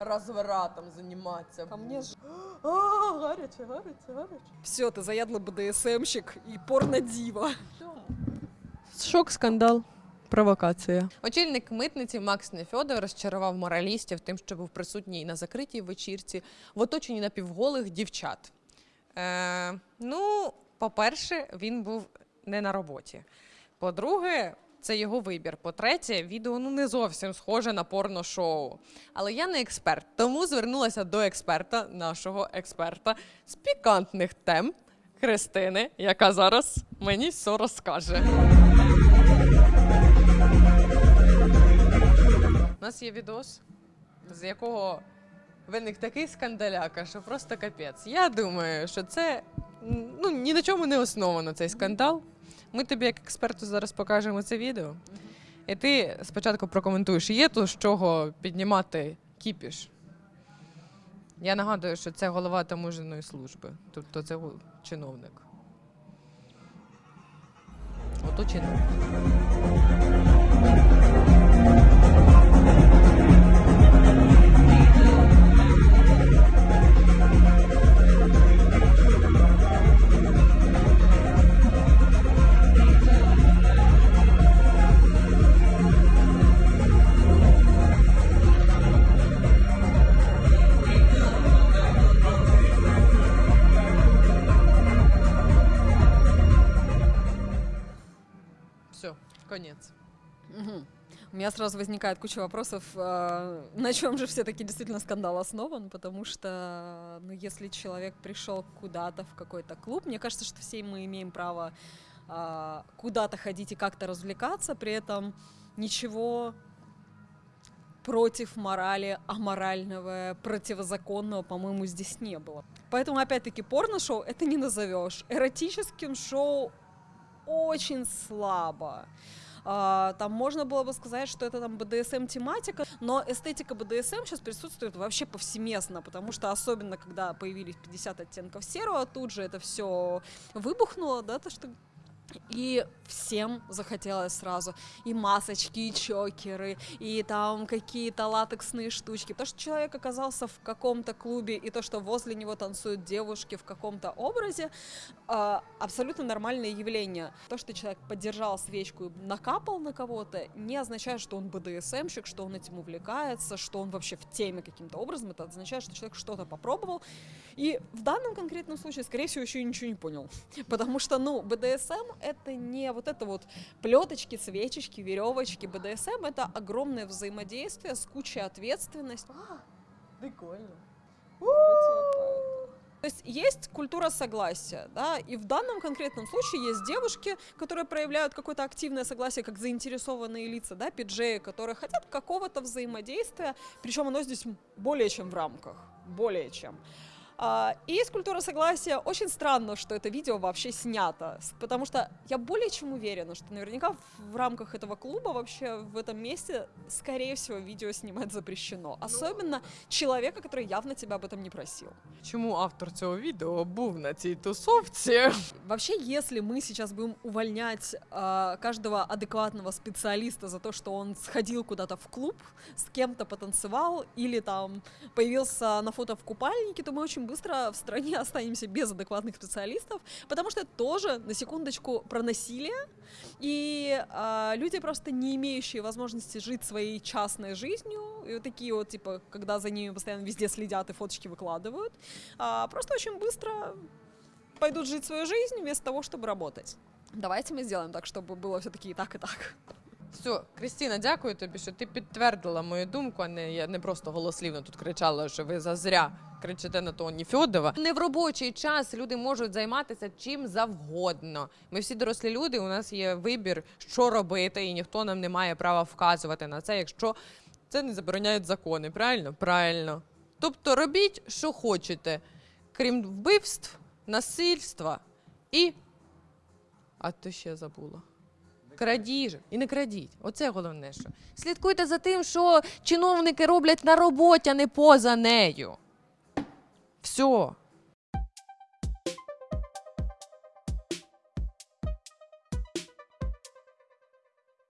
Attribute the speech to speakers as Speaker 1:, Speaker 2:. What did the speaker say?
Speaker 1: Розворотом займатися.
Speaker 2: А мне ж...
Speaker 1: А, гаряче, гаряче, гаряче.
Speaker 2: Все, ты заядлый БДСМщик и порно-дива.
Speaker 1: Шок, скандал, провокація.
Speaker 3: Очільник митниці Макс Нефьодов розчарував моралістів тим, що був присутній на закритій вечірці в оточенні напівголих дівчат. Е, ну, по-перше, він був не на роботі. По-друге, це його вибір. По-третє, відео ну не зовсім схоже на порно-шоу. Але я не експерт, тому звернулася до експерта, нашого експерта з пікантних тем Христини, яка зараз мені все розкаже. У нас є відос, з якого виник такий скандаляка, що просто капець. Я думаю, що це ну, ні на чому не основано цей скандал. Ми тобі, як експерту, зараз покажемо це відео. І ти спочатку прокоментуєш, є то з чого піднімати кіпіш. Я нагадую, що це голова таможеної служби, тобто це чиновник. Ото чиновник. Все, конець.
Speaker 2: Мгм. У меня сразу возникает куча вопросов, э, на чем же все-таки действительно скандал основан, потому что, ну, если человек пришел куда-то в какой-то клуб, мне кажется, что все мы имеем право а, куда-то ходить и как-то развлекаться, при этом ничего против морали, аморального, противозаконного, по-моему, здесь не было. Поэтому, опять-таки, порно-шоу это не назовешь. Эротическим шоу очень слабо. А, Там можно было бы сказать, что это там БДСМ тематика, но эстетика БДСМ сейчас присутствует вообще повсеместно, потому что особенно когда появились 50 оттенков серого, тут же это все выбухнуло, да, то что и всем захотелось сразу и масочки, и чокеры, и там какие-то латексные штучки. То, что человек оказался в каком-то клубе, и то, что возле него танцуют девушки в каком-то образе, а, абсолютно нормальное явление. То, что человек поддержал свечку и накапал на кого-то, не означает, что он БДСМщик, что он этим увлекается, что он вообще в теме каким-то образом. Это означает, что человек что-то попробовал. И в данном конкретном случае, скорее всего, еще ничего не понял. Потому что, ну, БДСМ это не вот это вот плеточки, свечечки, веревочки. БДСМ это огромное взаимодействие с кучей ответственности.
Speaker 1: Прикольно.
Speaker 2: То есть есть культура согласия, да, и в данном конкретном случае есть девушки, которые проявляют какое-то активное согласие, как заинтересованные лица, да, пиджеи, которые хотят какого-то взаимодействия, причем оно здесь более чем в рамках, более чем. А, И есть культура согласия. Очень странно, что это видео вообще снято, с- потому что я более чем уверена, что наверняка в рамках этого клуба вообще в этом месте, скорее всего, видео снимать запрещено. Особенно человека, который явно тебя об этом не просил.
Speaker 3: Чому автор цього відео був на цій тусовці?
Speaker 2: Вообще, если мы сейчас будем увольнять а, каждого адекватного специалиста за то, что он сходил куда-то в клуб, с кем-то потанцевал или там появился на фото в купальнике, то мы очень быстро в стране останемся без адекватных специалистов, потому что это тоже, на секундочку, про насилие, и а, люди просто не имеющие возможности жить своей частной жизнью, и вот такие вот, типа, когда за ними постоянно везде следят и фоточки выкладывают, а, просто очень быстро пойдут жить свою жизнь вместо того, чтобы работать. Давайте мы сделаем так, чтобы было все-таки и так, и так.
Speaker 3: Все, Крістіна, дякую тобі, що ти підтвердила мою думку, а не я не просто голослівно тут кричала, що ви зазря кричите на Тоні Фьодова. Не в робочий час люди можуть займатися чим завгодно. Ми всі дорослі люди. У нас є вибір, що робити, і ніхто нам не має права вказувати на це, якщо це не забороняють закони. Правильно? Правильно. Тобто робіть, що хочете, крім вбивств, насильства і. А то ще забула. Крадіжок. І не крадіть. Оце головне, що. Слідкуйте за тим, що чиновники роблять на роботі, а не поза нею. Все.